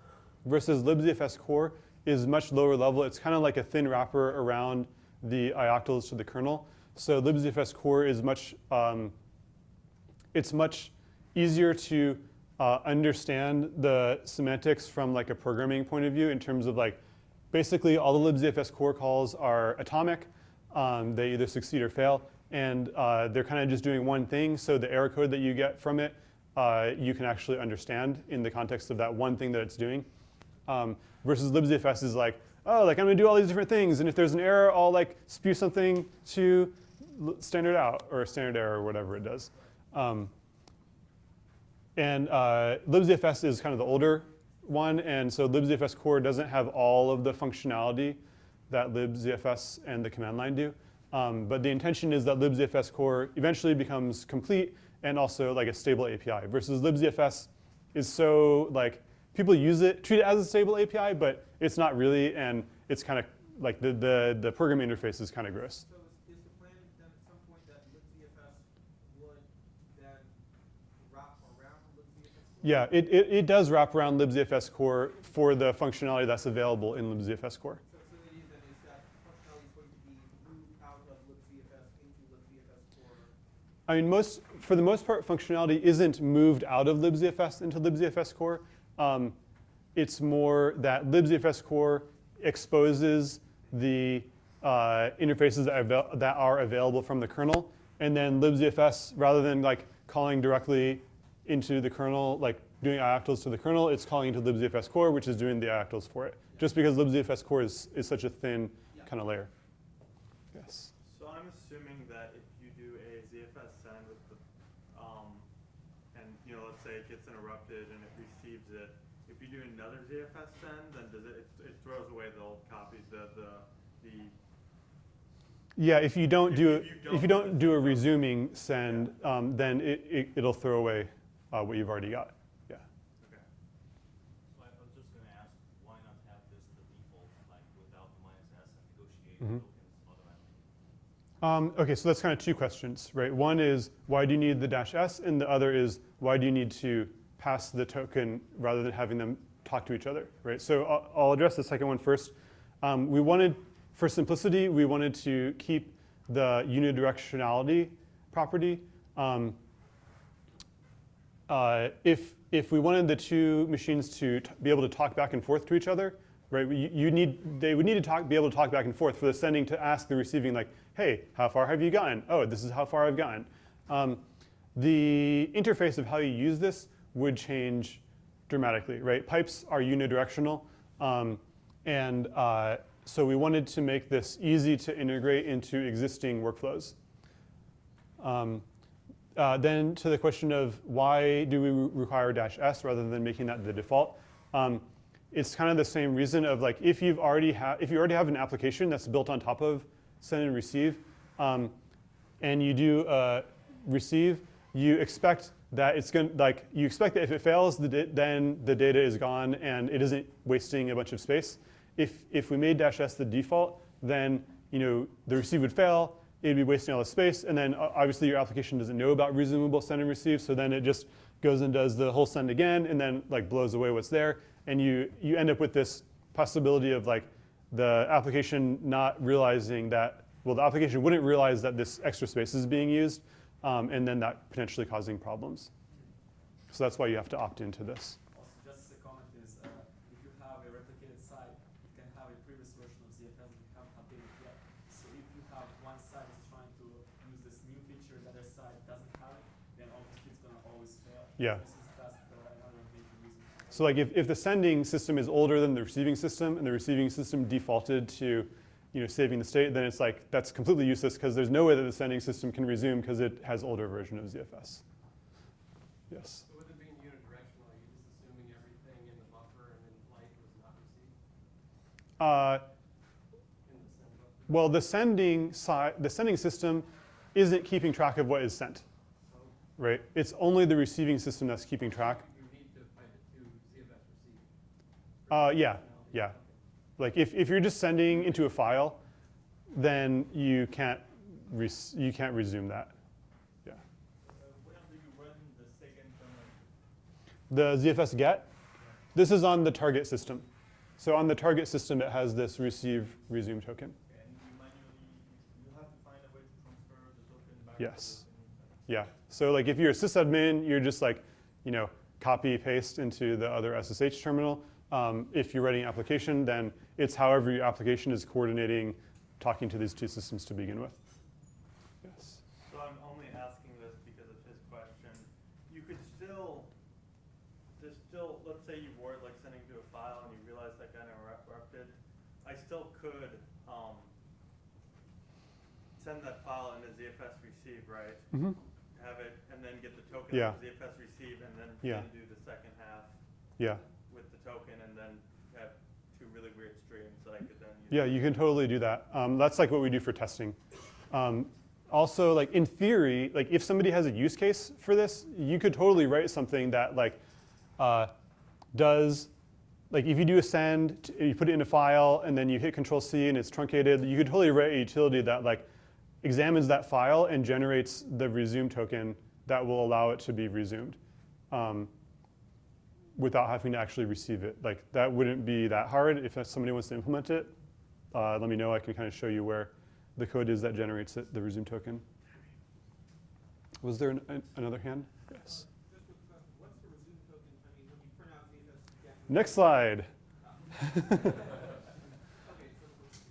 versus libzfs core is much lower level. It's kind of like a thin wrapper around the ioctls to the kernel. So libzfs core is much um, it's much easier to uh, understand the semantics from like a programming point of view in terms of like basically all the libzfs core calls are atomic. Um, they either succeed or fail, and uh, they're kind of just doing one thing. So the error code that you get from it, uh, you can actually understand in the context of that one thing that it's doing. Um, versus libzfs is like, oh, like I'm gonna do all these different things, and if there's an error, I'll like spew something to standard out or standard error or whatever it does. Um, and uh, libzfs is kind of the older one, and so libzfs core doesn't have all of the functionality that libzfs and the command line do. Um, but the intention is that libzfs core eventually becomes complete and also like a stable API. Versus libzfs is so like people use it, treat it as a stable API, but it's not really, and it's kind of like the the the programming interface is kind of gross. So is, is the plan then at some point that libzfs would then wrap around libzfs core? Yeah, it, it, it does wrap around libzfs core for the functionality that's available in libzfs core. So, so the idea then is that functionality is going to be moved out of libzfs into libzfs core. I mean, most for the most part, functionality isn't moved out of libzfs into libzfs core. Um, it's more that libzfs core exposes the uh, interfaces that are, that are available from the kernel, and then libzfs, rather than like calling directly into the kernel, like doing ioctls to the kernel, it's calling into libzfs core, which is doing the ioctls for it. Just because libzfs core is, is such a thin Yeah. kind of layer. Yes. So I'm assuming that if you do a ZFS send with the, um, and, you know, let's say it gets interrupted and it receives it, if you do another ZFS send, then does it, it, it throws away the old copies, the, the, the, Yeah, if you don't If- do, if you a- if you don't don't do a resuming send, um, then it, it, it'll throw away uh, what you've already got. Yeah. okay. So I was just gonna ask, why not have this the default, like without the minus S and negotiate tokens automatically? Um, okay, so that's kind of two questions, right? One is why do you need the dash s, and the other is why do you need to pass the token rather than having them talk to each other, right? So I'll, I'll address the second one first. Um, we wanted, for simplicity, we wanted to keep the unidirectionality property. Um, uh, if, if we wanted the two machines to be able to talk back and forth to each other, right, you, you need, they would need to talk, be able to talk back and forth for the sending to ask the receiving, like, hey, how far have you gotten? Oh, this is how far I've gotten. Um, the interface of how you use this would change dramatically, right? Pipes are unidirectional, um, and uh, so we wanted to make this easy to integrate into existing workflows. Um, uh, then to the question of why do we re- require dash s rather than making that the default, um, it's kind of the same reason of like if you've already if you already have an application that's built on top of send and receive, um, and you do uh, receive, you expect that it's going to like you expect that if it fails, the then the data is gone and it isn't wasting a bunch of space. If if we made dash s the default, then you know the receive would fail, it'd be wasting all the space, and then uh, obviously your application doesn't know about resumable send and receive, so then it just goes and does the whole send again, and then like blows away what's there, and you you end up with this possibility of like the application not realizing that well the application wouldn't realize that this extra space is being used, um, and then that potentially causing problems. So that's why you have to opt into this. Also, just a comment is, uh, if you have a replicated site, it can have a previous version of ZFS that you haven't updated yet. So if you have one site is trying to use this new feature, the other side doesn't have it, then obviously it's gonna always fail. Yeah. This is that's the another major reason. So like if, if the sending system is older than the receiving system and the receiving system defaulted to you know, saving the state, then it's like that's completely useless because there's no way that the sending system can resume because it has older version of ZFS. Yes. So with it being unidirectional, are you just assuming everything in the buffer and in flight was not received Uh, in the send buffer? well, the sending side, the sending system isn't keeping track of what is sent, So right? It's only the receiving system that's keeping track. you need to pipe it to ZFS receive. Uh, yeah, yeah. Like if, if you're just sending into a file, then you can't you can't resume that. Yeah. run the? The ZFS get, this is on the target system. So on the target system, it has this receive resume token. And you manually, you have to find a way to transfer the token back. Yes. Yeah. So like if you're a sysadmin, you're just like, you know, copy paste into the other SSH terminal. Um, if you're writing an application, then it's however your application is coordinating talking to these two systems to begin with. Yes. So I'm only asking this because of his question. You could still, there's still, let's say you were like sending to a file and you realize that got interrupted. I still could, um, send that file in a ZFS receive, right? Mm-hmm. Have it, and then get the token Yeah. ZFS receive and then, Yeah. then do the second half Yeah. with the token and then have two really weird streams that I could then use. Yeah, you can totally do that. Um, that's like what we do for testing. Um, also, like in theory, like if somebody has a use case for this, you could totally write something that like uh, does, like if you do a send, you put it in a file, and then you hit Control C and it's truncated. You could totally write a utility that like examines that file and generates the resume token that will allow it to be resumed. Um, without having to actually receive it. Like that wouldn't be that hard. If somebody wants to implement it, uh, let me know. I can kind of show you where the code is that generates it, the resume token. Was there an, an, another hand? Yes. Next slide.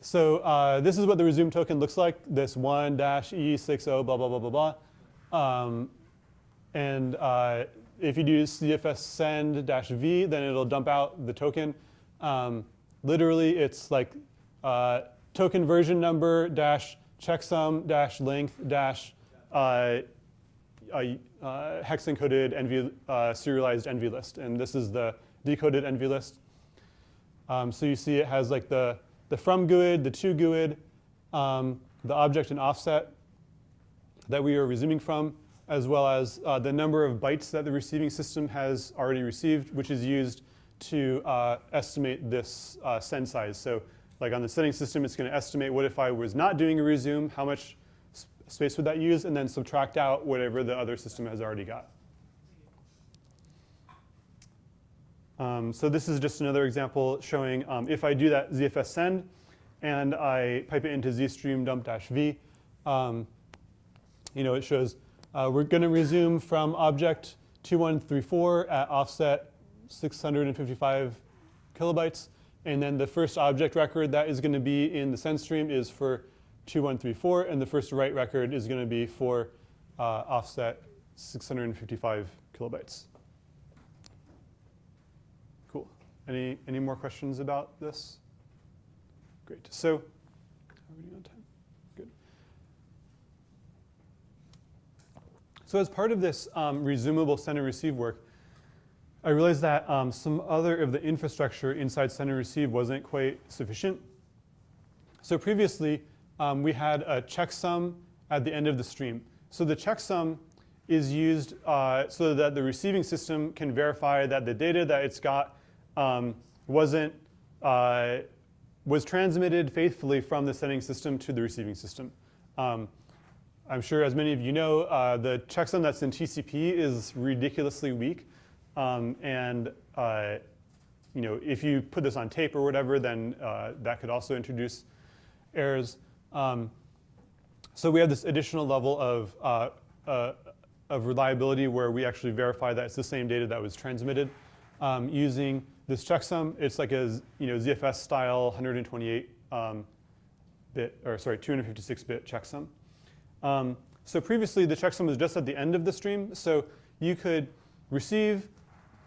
So uh, this is what the resume token looks like. This one dash e60 blah blah blah blah blah. Um, and uh, if you do ZFS send dash v, then it'll dump out the token. Um, literally, it's like uh, token version number dash checksum dash length dash uh, uh, hex encoded NV, uh, serialized NV list, and this is the decoded NV list. Um, so you see it has like the, the from GUID, the to GUID, um, the object and offset that we are resuming from, as well as uh, the number of bytes that the receiving system has already received, which is used to uh, estimate this uh, send size. So like on the sending system, it's going to estimate what if I was not doing a resume, how much space would that use, and then subtract out whatever the other system has already got. Um, so this is just another example showing um, if I do that ZFS send and I pipe it into zstream dump dash v, um, you know, it shows uh, we're going to resume from object 2134 at offset 655 kilobytes. And then the first object record that is going to be in the send stream is for 2134, and the first write record is going to be for uh, offset 655 kilobytes. Cool. Any, any more questions about this? Great. So? Good. So as part of this um, resumable send and receive work, I realized that um, some other of the infrastructure inside send and receive wasn't quite sufficient. So previously, um, we had a checksum at the end of the stream. So the checksum is used uh, so that the receiving system can verify that the data that it's got um, wasn't uh, was transmitted faithfully from the sending system to the receiving system. Um, I'm sure, as many of you know, uh, the checksum that's in TCP is ridiculously weak. Um, and uh, you know, if you put this on tape or whatever, then uh, that could also introduce errors. Um, so we have this additional level of, uh, uh, of reliability where we actually verify that it's the same data that was transmitted um, using this checksum. It's like a you know, ZFS style 128 um, bit, or sorry, 256 bit checksum. Um, so previously the checksum was just at the end of the stream. So you could receive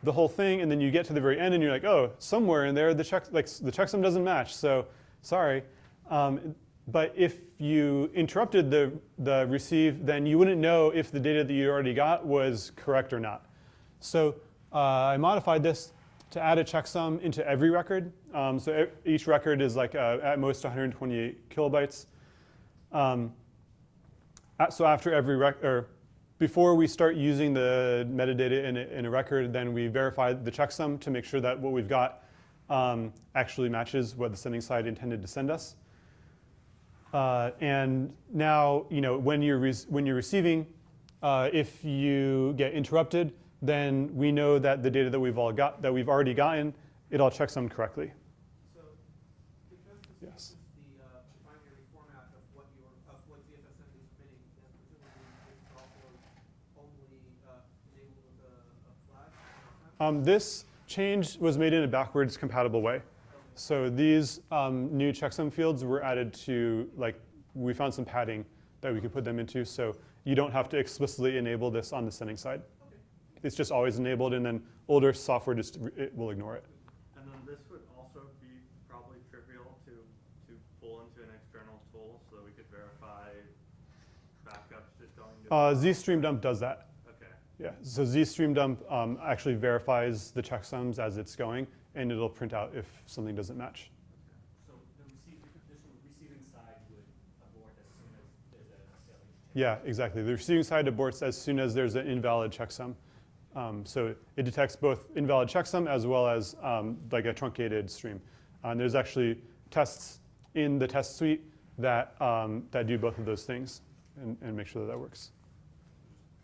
the whole thing, and then you get to the very end, and you're like, oh, somewhere in there the check like the checksum doesn't match. So sorry. Um, but if you interrupted the the receive, then you wouldn't know if the data that you already got was correct or not. So uh, I modified this to add a checksum into every record. Um, so each record is like uh, at most 128 kilobytes. Um, so after every record, or before we start using the metadata in a, in a, record, then we verify the checksum to make sure that what we've got um, actually matches what the sending side intended to send us. Uh, and now, you know, when you're, when you're receiving, uh, if you get interrupted, then we know that the data that we've all got, that we've already gotten, it all checksummed correctly. So, because this Yes. is the uh, binary format of what your of what ZFSM is submitting, then presumably this is also only uh, enabled with a, a flag. Um, this change was made in a backwards compatible way. So these um, new checksum fields were added to, like, we found some padding that we could put them into, so you don't have to explicitly enable this on the sending side. Okay. It's just always enabled, and then older software just it will ignore it. And then this would also be probably trivial to, to pull into an external tool so that we could verify backups just going to. Uh, ZStreamDump does that. Yeah, so ZStreamDump um, actually verifies the checksums as it's going, and it'll print out if something doesn't match. So the receive, this receiving side would abort as soon as there's a. Yeah, exactly. The receiving side aborts as soon as there's an invalid checksum. Um, so it detects both invalid checksum as well as um, like a truncated stream. And there's actually tests in the test suite that, um, that do both of those things and, and make sure that that works.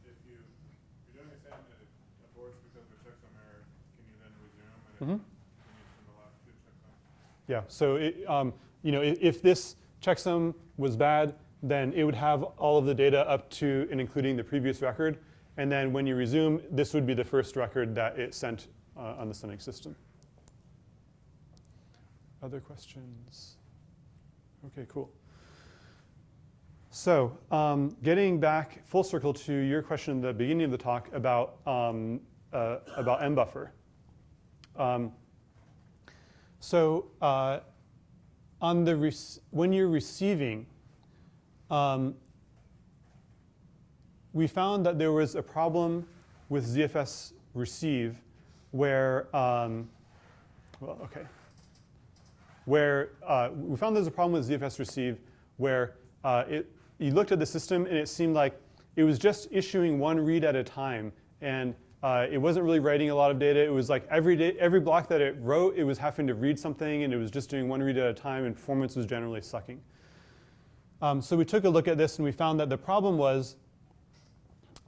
If you, if you're doing a send and it aborts because of a checksum error, can you then resume and Mhm. then can you send the last two checksums? Yeah, so it, um, you know, if, if this checksum was bad, then it would have all of the data up to and including the previous record. And then when you resume, this would be the first record that it sent uh, on the sending system. Other questions? Okay, cool. So, um, getting back full circle to your question at the beginning of the talk about um, uh, about mbuffer. Um, so, uh, on the when you're receiving, um, we found that there was a problem with ZFS receive where, um, well, okay, where uh, we found there's a problem with ZFS receive where uh, it, you looked at the system and it seemed like it was just issuing one read at a time and uh, it wasn't really writing a lot of data. It was like every day, every block that it wrote, it was having to read something and it was just doing one read at a time and performance was generally sucking. Um, so we took a look at this and we found that the problem was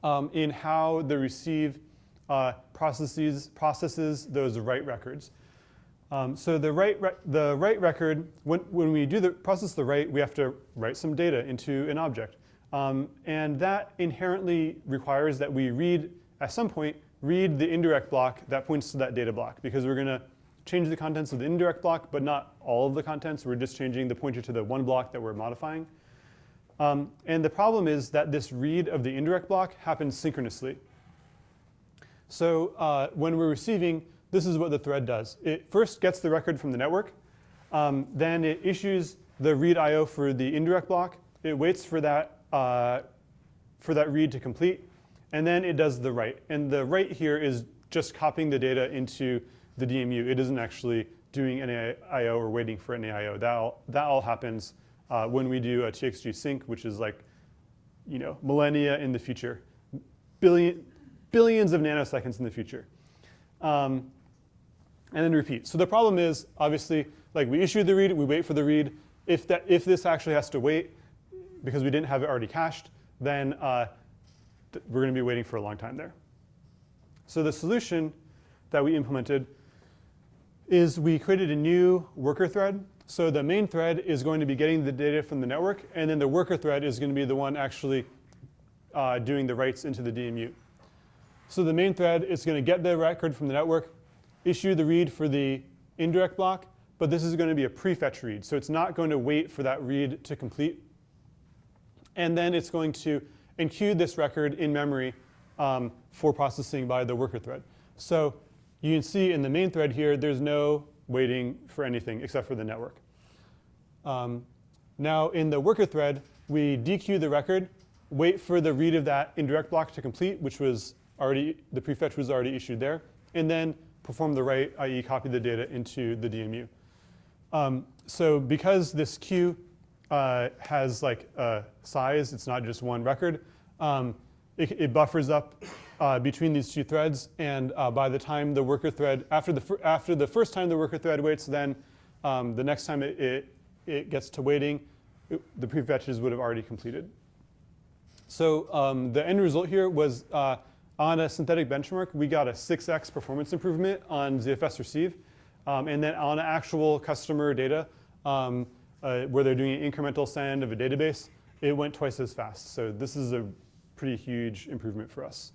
um, in how the receive uh, processes, processes those write records. Um, so the write, the write record, when, when we do the process the write, we have to write some data into an object. Um, and that inherently requires that we read, at some point, read the indirect block that points to that data block because we're going to change the contents of the indirect block, but not all of the contents. We're just changing the pointer to the one block that we're modifying. Um, and the problem is that this read of the indirect block happens synchronously. So uh, when we're receiving, this is what the thread does. It first gets the record from the network. Um, then it issues the read IO for the indirect block. It waits for that, uh, for that read to complete. And then it does the write. And the write here is just copying the data into the DMU. It isn't actually doing any IO or waiting for any IO. That all, that all happens uh, when we do a TXG sync, which is like, you know, millennia in the future, billion, billions of nanoseconds in the future. Um, and then repeat. So the problem is, obviously, like we issue the read, we wait for the read. If, that, if this actually has to wait because we didn't have it already cached, then uh, we're going to be waiting for a long time there. So the solution that we implemented is we created a new worker thread. So the main thread is going to be getting the data from the network, and then the worker thread is going to be the one actually uh, doing the writes into the DMU. So the main thread is going to get the record from the network, issue the read for the indirect block, but this is going to be a prefetch read. So it's not going to wait for that read to complete. And then it's going to enqueue this record in memory um, for processing by the worker thread. So you can see in the main thread here, there's no waiting for anything except for the network. Um, now in the worker thread, we dequeue the record, wait for the read of that indirect block to complete, which was already, the prefetch was already issued there, and then perform the write, i.e. copy the data into the DMU. Um, so because this queue uh, has like a size, it's not just one record, um, it, it, buffers up uh, between these two threads, and uh, by the time the worker thread, after the, after the first time the worker thread waits, then um, the next time it, it, it gets to waiting, it, the prefetches would have already completed. So um, the end result here was uh, on a synthetic benchmark, we got a 6x performance improvement on ZFS receive. Um, and then on actual customer data, um, uh, where they're doing an incremental send of a database, it went twice as fast. So this is a pretty huge improvement for us.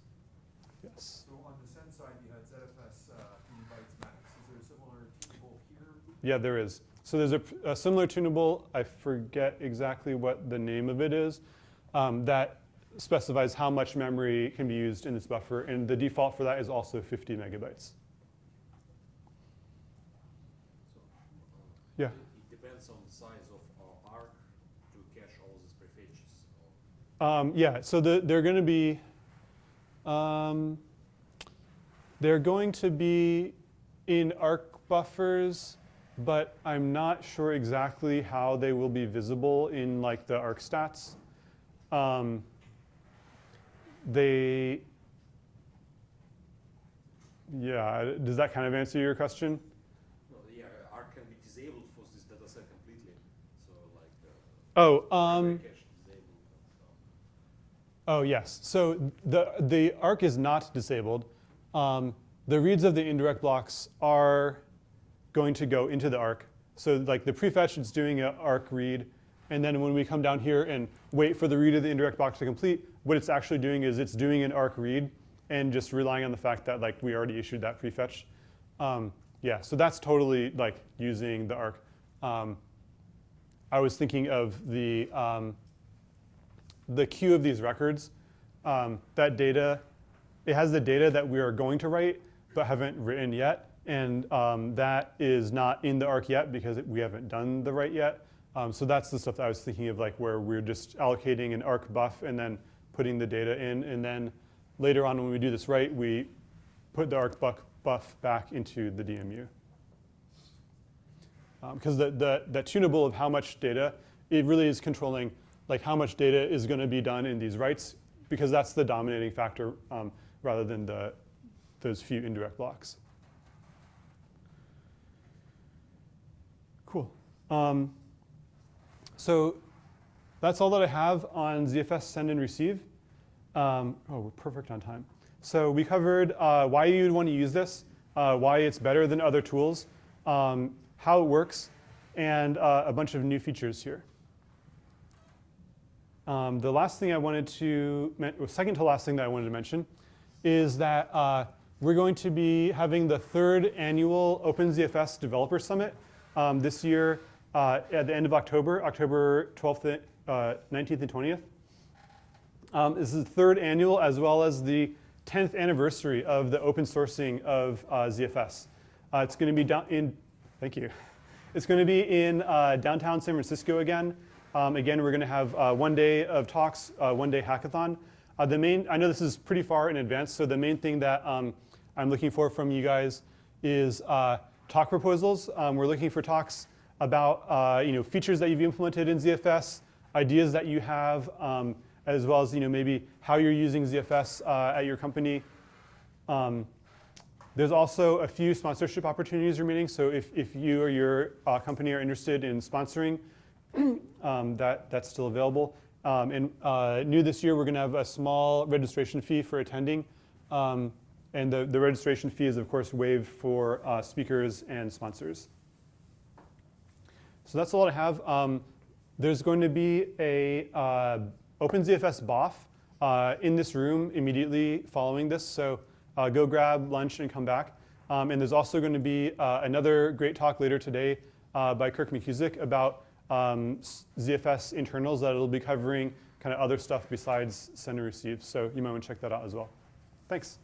Yes. So on the send side, you had ZFS uh, bytes max. Is there a similar tunable here? Yeah, there is. So there's a, a similar tunable, I forget exactly what the name of it is, um, that specifies how much memory can be used in this buffer, and the default for that is also 50 megabytes. Yeah. It depends on the size of our arc to cache all these prefetches. Um, yeah, so the, they're going to be, um, they're going to be in arc buffers, but I'm not sure exactly how they will be visible in like the arc stats. Um, they, yeah, does that kind of answer your question? No, yeah, arc can be disabled for this data set completely. So like, uh, oh, um, oh yes. So the the arc is not disabled. Um, the reads of the indirect blocks are going to go into the arc. So like the prefetch is doing an arc read, and then when we come down here and wait for the read of the indirect block to complete, what it's actually doing is it's doing an arc read and just relying on the fact that like we already issued that prefetch. Um, yeah, so that's totally like using the arc. Um, I was thinking of the, um, the queue of these records, um, that data, it has the data that we are going to write but haven't written yet. And um, that is not in the arc yet because we haven't done the write yet. Um, so that's the stuff that I was thinking of, like where we're just allocating an arc buff and then putting the data in. And then later on when we do this write, we put the arc buff, back into the DMU. Because the, the, that tunable of how much data, it really is controlling like how much data is going to be done in these writes because that's the dominating factor um, rather than the, those few indirect blocks. Cool. Um, so that's all that I have on ZFS send and receive. Um, oh, we're perfect on time. So we covered uh, why you'd want to use this, uh, why it's better than other tools, um, how it works, and uh, a bunch of new features here. Um, the last thing I wanted to, second to last thing that I wanted to mention is that uh, we're going to be having the third annual OpenZFS Developer Summit um, this year uh, at the end of October, October 12th, uh, 19th and 20th. Um, this is the third annual as well as the 10th anniversary of the open sourcing of uh, ZFS. Uh, it's going to be down in, thank you. It's going to be in uh, downtown San Francisco again. Um, again, we're going to have uh, one day of talks, uh, one day hackathon. Uh, the main, I know this is pretty far in advance, so the main thing that um, I'm looking for from you guys is uh, talk proposals. Um, we're looking for talks about uh, you know features that you've implemented in ZFS, ideas that you have, um, as well as you know maybe how you're using ZFS uh, at your company. Um, there's also a few sponsorship opportunities remaining. So if, if you or your company are interested in sponsoring, um, that, that's still available. Um, and uh, new this year, we're going to have a small registration fee for attending. Um, and the, the registration fee is, of course, waived for uh, speakers and sponsors. So that's all I have. Um, there's going to be a uh, OpenZFS BOF uh, in this room immediately following this. So uh, go grab lunch and come back. Um, and there's also going to be uh, another great talk later today by Kirk McKusick about um, ZFS internals that it'll be covering kind of other stuff besides send and receive. So you might want to check that out as well. Thanks.